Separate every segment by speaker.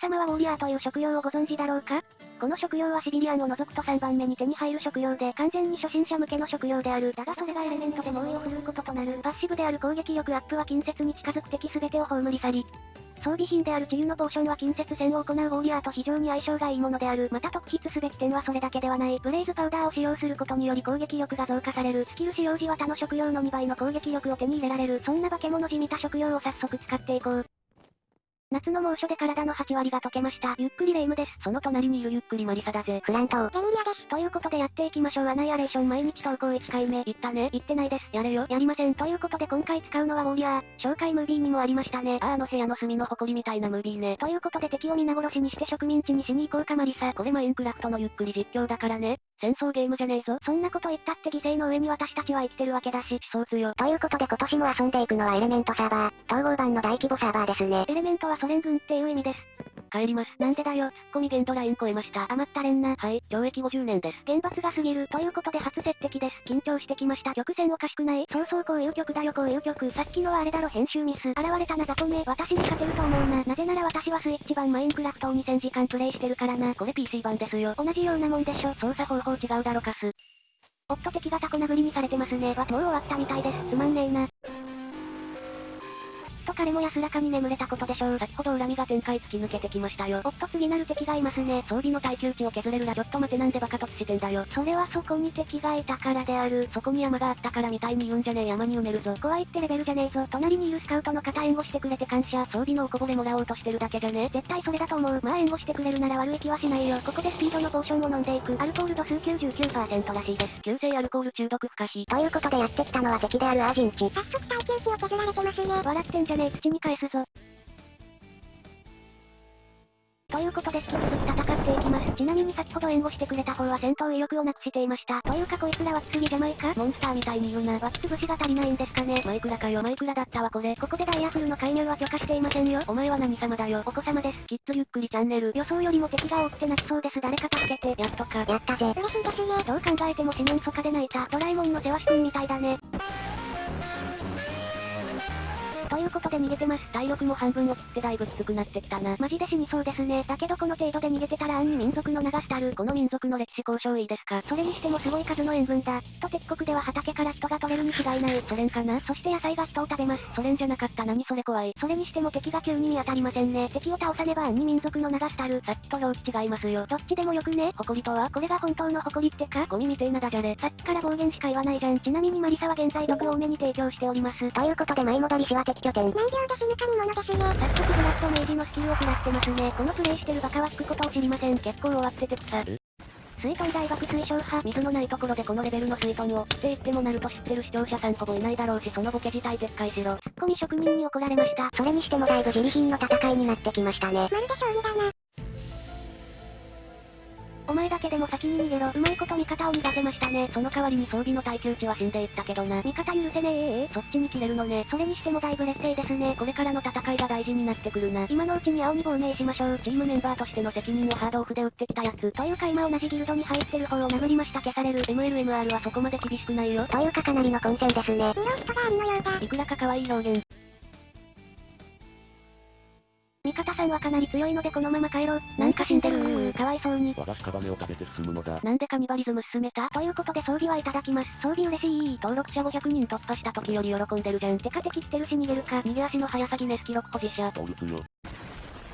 Speaker 1: 様はウォーリアーという職業をご存知だろうか？この職業はシビリアンを除くと3番目に手に入る職業で完全に初心者向けの職業である。だがそれがエレメントで猛威を振るうこととなる。パッシブである攻撃力アップは近接に近づく敵全てを葬り去り、装備品である治癒のポーションは近接戦を行うウォーリアーと非常に相性がいいものである。また特筆すべき点はそれだけではない。ブレイズパウダーを使用することにより攻撃力が増加される。スキル使用時は他の職業の2倍の攻撃力を手に入れられる。そんな化け物じみた職業を早速使っていこう。夏の猛暑で体の8割が溶けました。ゆっくりレ夢です。その隣にいるゆっくりマリサだぜ。
Speaker 2: フラント
Speaker 1: ゼミリアです。ということでやっていきましょう。アナイアレーション毎日投稿1回目。言ったね。言ってないです。やれよ。やりません。ということで今回使うのはウォーリアー。紹介ムービーにもありましたね。あ、あの部屋の隅の埃みたいなムービーね。ということで敵を皆殺しにして植民地にしに行こうかマリサ。これマインクラフトのゆっくり実況だからね。戦争ゲームじゃねえぞ。そんなこと言ったって犠牲の上に私たちは生きてるわけだし、思想強。
Speaker 2: ということで今年も遊んでいくのはエレメントサーバー。統合版の大規模サーバーですね。
Speaker 1: エレメントはソ連軍っていう意味です。
Speaker 2: 帰ります。
Speaker 1: なんでだよ、ツッコミ限度ライン超えました。余ったれんな。
Speaker 2: はい、懲役50年です。
Speaker 1: 厳罰が過ぎる。ということで初接敵です。緊張してきました。曲線おかしくないそうそうこういう曲だよこういう曲。さっきのはあれだろ編集ミス。現れたな雑魚め。私に勝てると思うな。なぜなら私はスイッチ版マインクラフトを2000時間プレイしてるからな。
Speaker 2: これ PC 版ですよ。
Speaker 1: 同じようなもんでしょ。
Speaker 2: 操作方法違うだろかす。
Speaker 1: おっと敵がタコ殴りにされてますね。わ、もう終わったみたいです。つまんねえな。と彼も安らかに眠れたことでしょう。
Speaker 2: 先ほど恨みが展開突き抜けてきましたよ。
Speaker 1: おっと次なる敵がいますね。
Speaker 2: 装備の耐久値を削れるらちょっと待てなんでバカ突してんだよ。
Speaker 1: それはそこに敵がいたからである。
Speaker 2: そこに山があったからみたいに言うんじゃねえ山に埋めるぞ。
Speaker 1: 怖いってレベルじゃねえぞ。隣にいるスカウトの方援護してくれて感謝。
Speaker 2: 装備のおこぼれもらおうとしてるだけじゃね
Speaker 1: 絶対それだと思う。まあ援護してくれるなら悪い気はしないよ。ここでスピードのポーションを飲んでいく。アルコール度数99%らしいです。
Speaker 2: 急性アルコール中毒不可避。
Speaker 1: ということでやってきたのは敵であるアージンチ。
Speaker 2: 早速耐久値を削られてますね。
Speaker 1: 笑ってんじゃねえ口に返すぞ。ということで引き続き戦っていきます。ちなみに先ほど援護してくれた方は戦闘意欲をなくしていました。というかこいつらはきすぎじゃないか？モンスターみたいに言うな。湧き潰しが足りないんですかね？
Speaker 2: マイクラかよマイクラだったわこれ。
Speaker 1: ここでダイヤフルの介入は許可していませんよ。
Speaker 2: お前は何様だよ？
Speaker 1: お子様です。
Speaker 2: きっとゆっくりチャンネル。
Speaker 1: 予想よりも敵が多くて泣きそうです。誰か助けて。
Speaker 2: やっとか。
Speaker 1: やったぜ。
Speaker 2: 嬉しいですね。
Speaker 1: どう考えても四面楚歌で泣いた。ドラえもんの世話しくんみたいだね。いうことで逃げてます。
Speaker 2: 体力も半分を切ってだいぶきつくなってきたな。
Speaker 1: マジで死にそうですね。だけどこの程度で逃げてたら暗に民族の流したる。
Speaker 2: この民族の歴史交渉いいですか
Speaker 1: それにしてもすごい数の塩分だ。きっと敵国では畑から人が取れるに違いない。
Speaker 2: ソ連かな
Speaker 1: そして野菜が人を食べます。
Speaker 2: ソ連じゃなかった何それ怖い。
Speaker 1: それにしても敵が急に見当たりませんね。敵を倒さねば暗に民族の流したる。
Speaker 2: さっきと表記違いますよ。
Speaker 1: どっちでもよくね。
Speaker 2: 誇りとは
Speaker 1: これが本当の誇りってか
Speaker 2: ゴミみてえなダジャレ。
Speaker 1: さっきから暴言しか言わないじゃん。ちなみにマリサは現在毒多めに提供しております。
Speaker 2: ということで舞戻りしは敵拠点。
Speaker 1: 何秒で死ぬか見物ですね。早速ブラッド明治のスキルを食らってますね。このプレイしてるバカは引くことを知りません。
Speaker 2: 結構終わってて草。
Speaker 1: 水遁大爆推奨派。
Speaker 2: 水のないところでこのレベルの水遁を、って言ってもなると知ってる視聴者さんほぼいないだろうしそのボケ自体撤回しろ。
Speaker 1: ツッコミ職人に怒られました。
Speaker 2: それにしてもだいぶ自利品の戦いになってきましたね。
Speaker 1: まるで将棋だな。お前だけでも先に逃げろ。うまいこと味方を逃がせましたね。
Speaker 2: その代わりに装備の耐久値は死んでいったけどな。
Speaker 1: 味方許せねええ
Speaker 2: そっちに切れるのね。
Speaker 1: それにしてもだいぶ劣勢ですね。
Speaker 2: これからの戦いが大事になってくるな。
Speaker 1: 今のうちに青に亡命しましょう。
Speaker 2: チームメンバーとしての責任をハードオフで打ってきたやつ。
Speaker 1: というか今同じギルドに入ってる方を殴りました消される。
Speaker 2: MLMR はそこまで厳しくないよ。
Speaker 1: というかかなりの混戦ですね。色人がありのようだ。
Speaker 2: いくらか可愛い表現。
Speaker 1: さんはかなり強いのでこのまま帰ろう。なんか死んでるー。かわいそうに。
Speaker 3: 和菓子カバメを食べて進むのだ。
Speaker 2: なんでカニバリズム進めた？
Speaker 1: ということで装備はいただきます。装備嬉しい
Speaker 2: 登録者500人突破した時より喜んでるじゃん。
Speaker 1: てか敵来てるし逃げるか。
Speaker 2: 逃げ足の速さギネス記録保持者。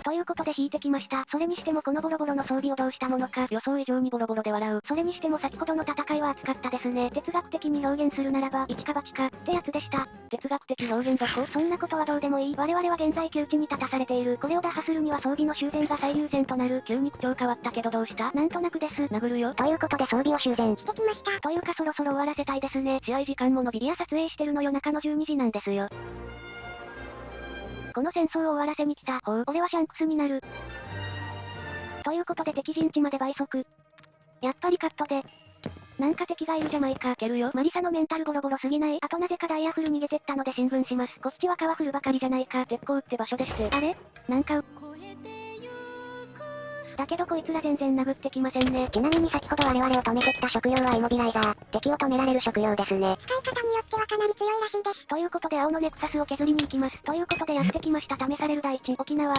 Speaker 1: ということで引いてきました。それにしてもこのボロボロの装備をどうしたものか。
Speaker 2: 予想以上にボロボロで笑う。
Speaker 1: それにしても先ほどの戦いは熱かったですね。哲学的に表現するならば、一か八か、ってやつでした。
Speaker 2: 哲学的表現どこ
Speaker 1: そんなことはどうでもいい。我々は現在窮地に立たされている。これを打破するには装備の修繕が最優先となる。
Speaker 2: 急に口調変わったけどどうした？
Speaker 1: なんとなくです。
Speaker 2: 殴るよ。
Speaker 1: ということで装備を修繕してきました。というかそろそろ終わらせたいですね。
Speaker 2: 試合時間も伸び
Speaker 1: リア撮影してるの夜中の12時なんですよ。この戦争を終わらせに来た。
Speaker 2: ほう。
Speaker 1: 俺はシャンクスになる。ということで敵陣地まで倍速。やっぱりカットで。なんか敵がいるじゃないか。
Speaker 2: けるよ。
Speaker 1: マリサのメンタルボロボロすぎない？あとなぜかダイヤフル逃げてったので進軍します。こっちはカワフルばかりじゃないか。
Speaker 2: 鉄鋼って場所でして。
Speaker 1: あれ？なんか、だけどこいつら全然殴ってきませんね。
Speaker 2: ちなみに先ほど我々を止めてきた食用はイモビライザー。敵を止められる食用ですね。
Speaker 1: 使い方によってはかなり強いらしいです。ということで青のネクサスを削りに行きます。ということでやってきました試される大地、沖縄。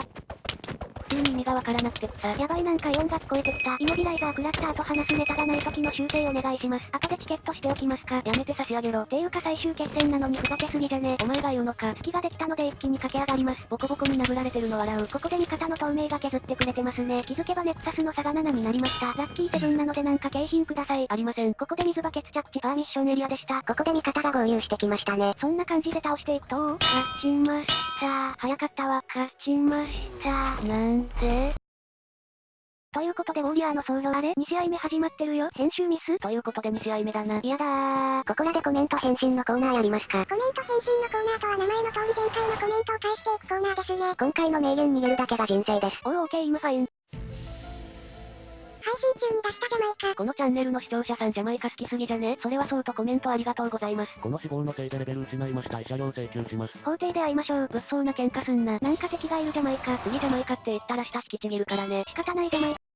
Speaker 2: 急に意味がわからなくて。草。
Speaker 1: やばいなんかイオンが聞こえてきた。イモビライザー食らった後話すネタがない時の修正お願いします。後でチケットしておきますか。
Speaker 2: やめて差し上げろ。
Speaker 1: ていうか最終決戦なのにふざけすぎじゃね。
Speaker 2: お前が言うのか。
Speaker 1: 月ができたので一気に駆け上がります。
Speaker 2: ボコボコに殴られてるの笑う。
Speaker 1: ここで味方の透明が削ってくれてますね。気づけばネクサスの差が7になりました。ラッキーセブンなのでなんか景品ください。
Speaker 2: ありません。
Speaker 1: ここで水バケツ着地。パーミッションエリアでした。
Speaker 4: ここで味方が合流してきましたね。
Speaker 1: そんな感じで倒していくと、勝ちました早かったわ。勝ちました
Speaker 2: なんで
Speaker 1: ということでウォーリアーのソロあれ ?2 試合目始まってるよ。編集ミス？
Speaker 2: ということで2試合目だな。
Speaker 1: やだー。
Speaker 4: ここらでコメント返信のコーナーやりますか
Speaker 5: コメント返信のコーナーとは名前の通り前回のコメントを返していくコーナーですね。
Speaker 4: 今回の名言逃げるだけが人生です。
Speaker 1: おー OK I'm fine。
Speaker 5: 配信中に出したジャマイカ。
Speaker 2: このチャンネルの視聴者さんジャマイカ好きすぎじゃね？それはそうとコメントありがとうございます。
Speaker 3: この死亡のせいでレベル失いました慰謝料請求します。
Speaker 1: 法廷で会いましょう。
Speaker 2: 物騒な喧嘩すんな。
Speaker 1: なんか敵がいるジャマイカ。
Speaker 2: 次ジャマイカって言ったら舌引きちぎるからね。
Speaker 1: 仕方ないジャマイカ。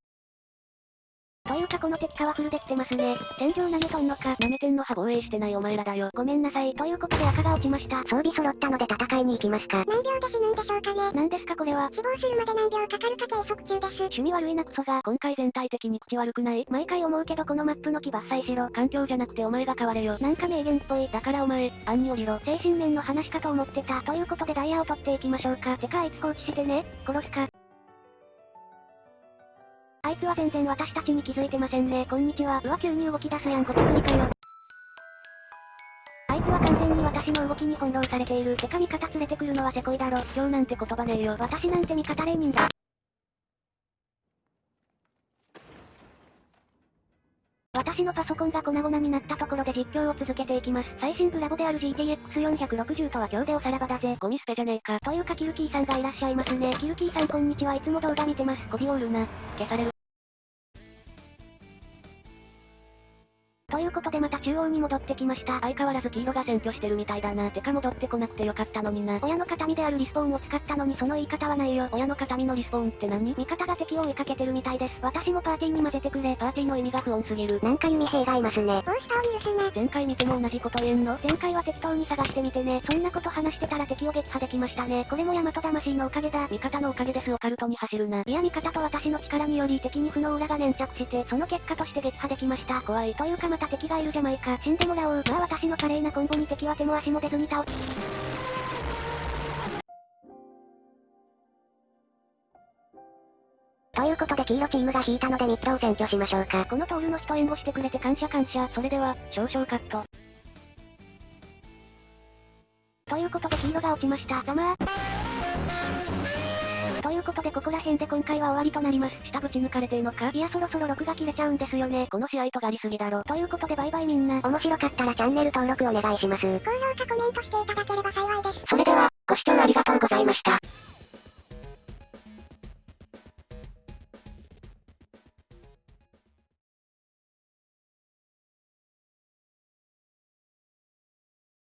Speaker 1: かこの敵パワフルできてますね。戦場投げとんのか。
Speaker 2: 舐めてんのは防衛してないお前らだよ。
Speaker 1: ごめんなさい。ということで赤が落ちました。
Speaker 4: 装備揃ったので戦いに行きますか
Speaker 5: 何秒で死ぬんでしょうかね。
Speaker 1: 何ですかこれは？
Speaker 5: 死亡するまで何秒かかるか計測中です。
Speaker 1: 趣味悪いなクソが。
Speaker 2: 今回全体的に口悪くない？
Speaker 1: 毎回思うけどこのマップの木伐採しろ。
Speaker 2: 環境じゃなくてお前が変われよ。
Speaker 1: なんか名言っぽい。
Speaker 2: だからお前、案に降りろ。
Speaker 1: 精神面の話かと思ってた。ということでダイヤを取っていきましょうか。てかあいつ放置してね。殺すか。あいつは全然私たちに気づいてませんね。こんにちは。うわ急に動き出すやん。こてくりかよ。あいつは完全に私の動きに翻弄されている。てか味方連れてくるのはせこいだろ。
Speaker 2: 今日なんて言葉ねえよ。
Speaker 1: 私なんて味方レーニンだ。私のパソコンが粉々になったところで実況を続けていきます。最新ブラボである GTX460 とは今日でおさらばだぜ。
Speaker 2: ゴミ捨てじゃねえか。
Speaker 1: というかキルキーさんがいらっしゃいますね。キルキーさんこんにちはいつも動画見てます。
Speaker 2: コビオールな。消される。
Speaker 1: ということでまた中央に戻ってきました。
Speaker 2: 相変わらず黄色が占拠してるみたいだな。てか戻ってこなくてよかったのにな。
Speaker 1: 親の形見であるリスポーンを使ったのにその言い方はないよ。
Speaker 2: 親の形見のリスポーンって何？
Speaker 1: 味方が敵を追いかけてるみたいです。私もパーティーに混ぜてくれ。
Speaker 2: パーティーの意味が不穏すぎる。
Speaker 4: なんか弓兵がいますね。
Speaker 5: モンスターを許すな。
Speaker 2: 前回見ても同じこと言えんの？
Speaker 1: 前回は適当に探してみてね。そんなこと話してたら敵を撃破できましたね。これも大和魂のおかげだ。
Speaker 2: 味方のおかげですオカルトに走るな。
Speaker 1: いや味方と私の力により敵に負の裏が粘着して、その結果として撃破できました。
Speaker 2: 怖い。
Speaker 1: というかまた敵がいるじゃないか。死んでもらおう。まあ私の華麗なコンボに敵は手も足も出ずに倒
Speaker 4: ということで黄色チームが引いたのでミッドを占拠しましょうか。
Speaker 1: このトールの人援護してくれて感謝感謝。
Speaker 2: それでは、少々カット。
Speaker 1: ということで黄色が落ちました。ざまー。ということでここら辺で今回は終わりとなります。
Speaker 2: 下ぶち抜かれてんのか
Speaker 1: いやそろそろ録が切れちゃうんですよね。
Speaker 2: この試合とがりすぎだろ。
Speaker 1: ということでバイバイみんな。
Speaker 4: 面白かったらチャンネル登録お願いします。
Speaker 5: 高評価コメントしていただければ幸いです。
Speaker 4: それでは、ご視聴ありがとうございました。